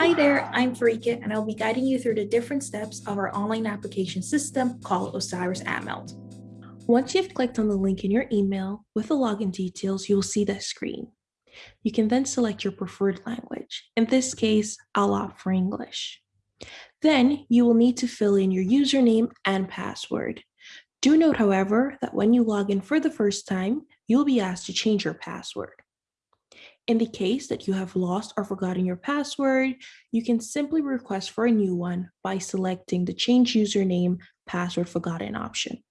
Hi there, I'm Farika and I'll be guiding you through the different steps of our online application system called Osiris Aanmeld. Once you've clicked on the link in your email with the login details, you'll see this screen. You can then select your preferred language. In this case, I'll opt for English. Then you will need to fill in your username and password. Do note, however, that when you log in for the first time, you'll be asked to change your password. In the case that you have lost or forgotten your password, you can simply request for a new one by selecting the Change Username Password Forgotten option.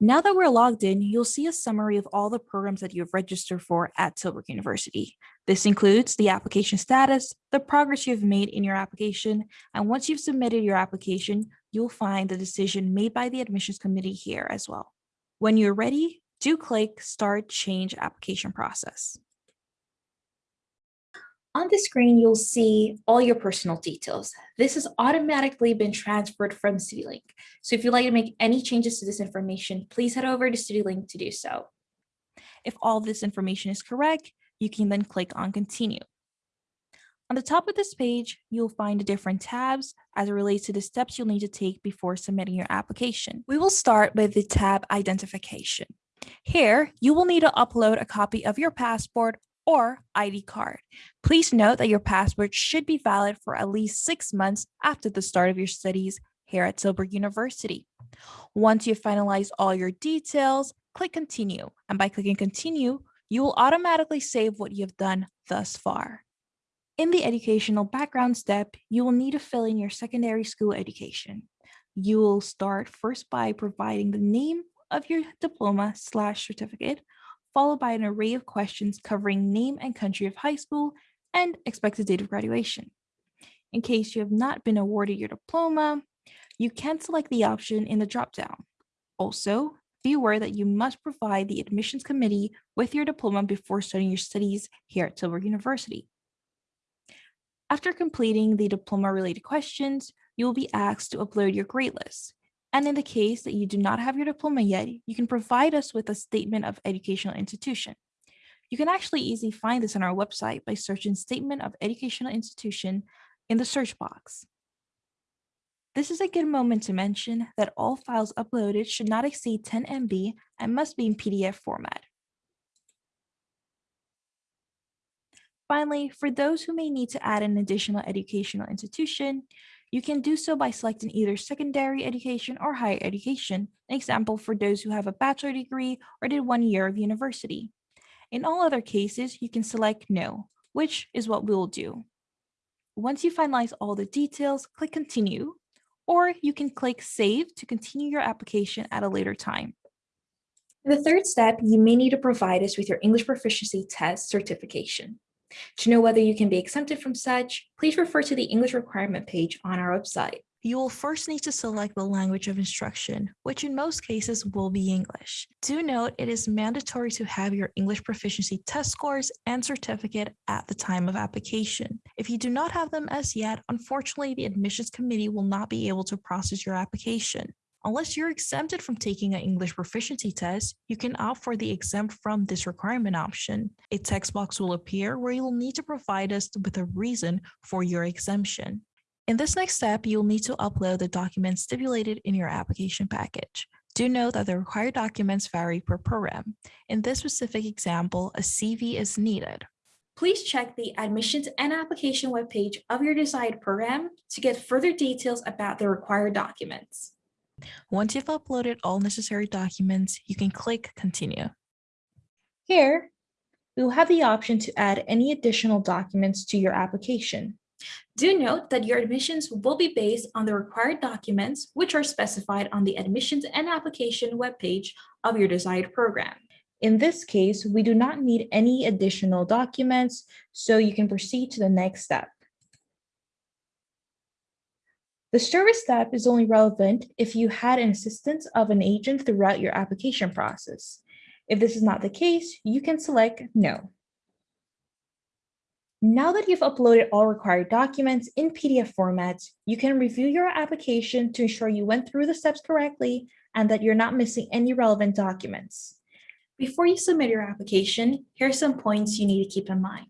Now that we're logged in, you'll see a summary of all the programs that you have registered for at Tilburg University. This includes the application status, the progress you've made in your application, and once you've submitted your application, you'll find the decision made by the admissions committee here as well. When you're ready, do click Start Change Application Process. On the screen, you'll see all your personal details. This has automatically been transferred from Studielink. So if you'd like to make any changes to this information, please head over to Studielink to do so. If all this information is correct, you can then click on Continue. On the top of this page, you'll find the different tabs as it relates to the steps you'll need to take before submitting your application. We will start with the tab Identification. Here, you will need to upload a copy of your passport or ID card. Please note that your passport should be valid for at least six months after the start of your studies here at Tilburg University. Once you've finalized all your details, click continue. And by clicking continue, you will automatically save what you've done thus far. In the educational background step, you will need to fill in your secondary school education. You will start first by providing the name of your diploma slash certificate, followed by an array of questions covering name and country of high school and expected date of graduation. In case you have not been awarded your diploma, you can select the option in the dropdown. Also, be aware that you must provide the admissions committee with your diploma before starting your studies here at Tilburg University. After completing the diploma related questions, you will be asked to upload your grade list. And in the case that you do not have your diploma yet, you can provide us with a statement of educational institution. You can actually easily find this on our website by searching Statement of Educational Institution in the search box. This is a good moment to mention that all files uploaded should not exceed 10 MB and must be in PDF format. Finally, for those who may need to add an additional educational institution, you can do so by selecting either secondary education or higher education, an example for those who have a bachelor degree or did one year of university. In all other cases, you can select no, which is what we'll do. Once you finalize all the details, click continue, or you can click save to continue your application at a later time. The third step, you may need to provide us with your English proficiency test certification. To know whether you can be exempted from such, please refer to the English requirement page on our website. You will first need to select the language of instruction, which in most cases will be English. Do note it is mandatory to have your English proficiency test scores and certificate at the time of application. If you do not have them as yet, unfortunately, the admissions committee will not be able to process your application. Unless you're exempted from taking an English proficiency test, you can opt for the exempt from this requirement option. A text box will appear where you'll need to provide us with a reason for your exemption. In this next step, you'll need to upload the documents stipulated in your application package. Do note that the required documents vary per program. In this specific example, a CV is needed. Please check the admissions and application webpage of your desired program to get further details about the required documents. Once you've uploaded all necessary documents, you can click Continue. Here, we will have the option to add any additional documents to your application. Do note that your admissions will be based on the required documents, which are specified on the admissions and application webpage of your desired program. In this case, we do not need any additional documents, so you can proceed to the next step. The service step is only relevant if you had an assistance of an agent throughout your application process. If this is not the case, you can select no. Now that you've uploaded all required documents in PDF formats, you can review your application to ensure you went through the steps correctly and that you're not missing any relevant documents. Before you submit your application, here are some points you need to keep in mind.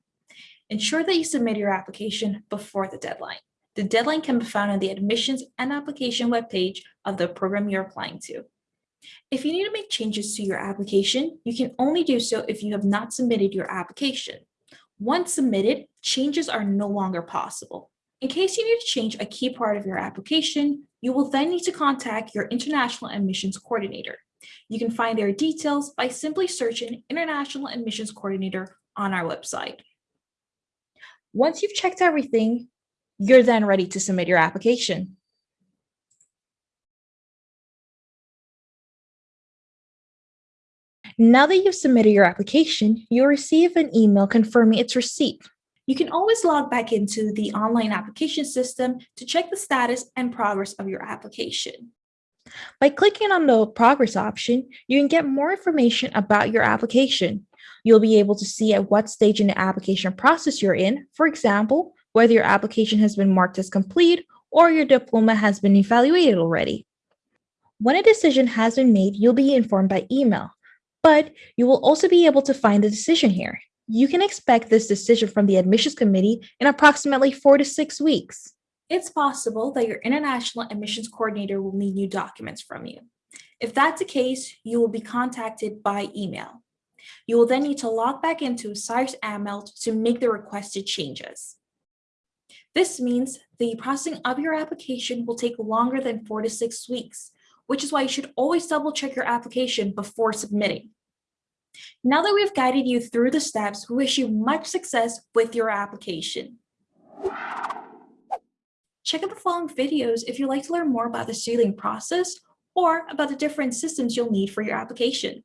Ensure that you submit your application before the deadline. The deadline can be found on the admissions and application webpage of the program you're applying to. If you need to make changes to your application, you can only do so if you have not submitted your application. Once submitted, changes are no longer possible. In case you need to change a key part of your application, you will then need to contact your International Admissions Coordinator. You can find their details by simply searching International Admissions Coordinator on our website. Once you've checked everything, you're then ready to submit your application. Now that you've submitted your application, you'll receive an email confirming its receipt. You can always log back into the online application system to check the status and progress of your application. By clicking on the progress option, you can get more information about your application. You'll be able to see at what stage in the application process you're in, for example, whether your application has been marked as complete or your diploma has been evaluated already. When a decision has been made, you'll be informed by email, but you will also be able to find the decision here. You can expect this decision from the admissions committee in approximately four to six weeks. It's possible that your international admissions coordinator will need new documents from you. If that's the case, you will be contacted by email. You will then need to log back into Osiris Aanmeld to make the requested changes. This means the processing of your application will take longer than four to six weeks, which is why you should always double check your application before submitting. Now that we've guided you through the steps, we wish you much success with your application. Check out the following videos if you'd like to learn more about the sealing process or about the different systems you'll need for your application.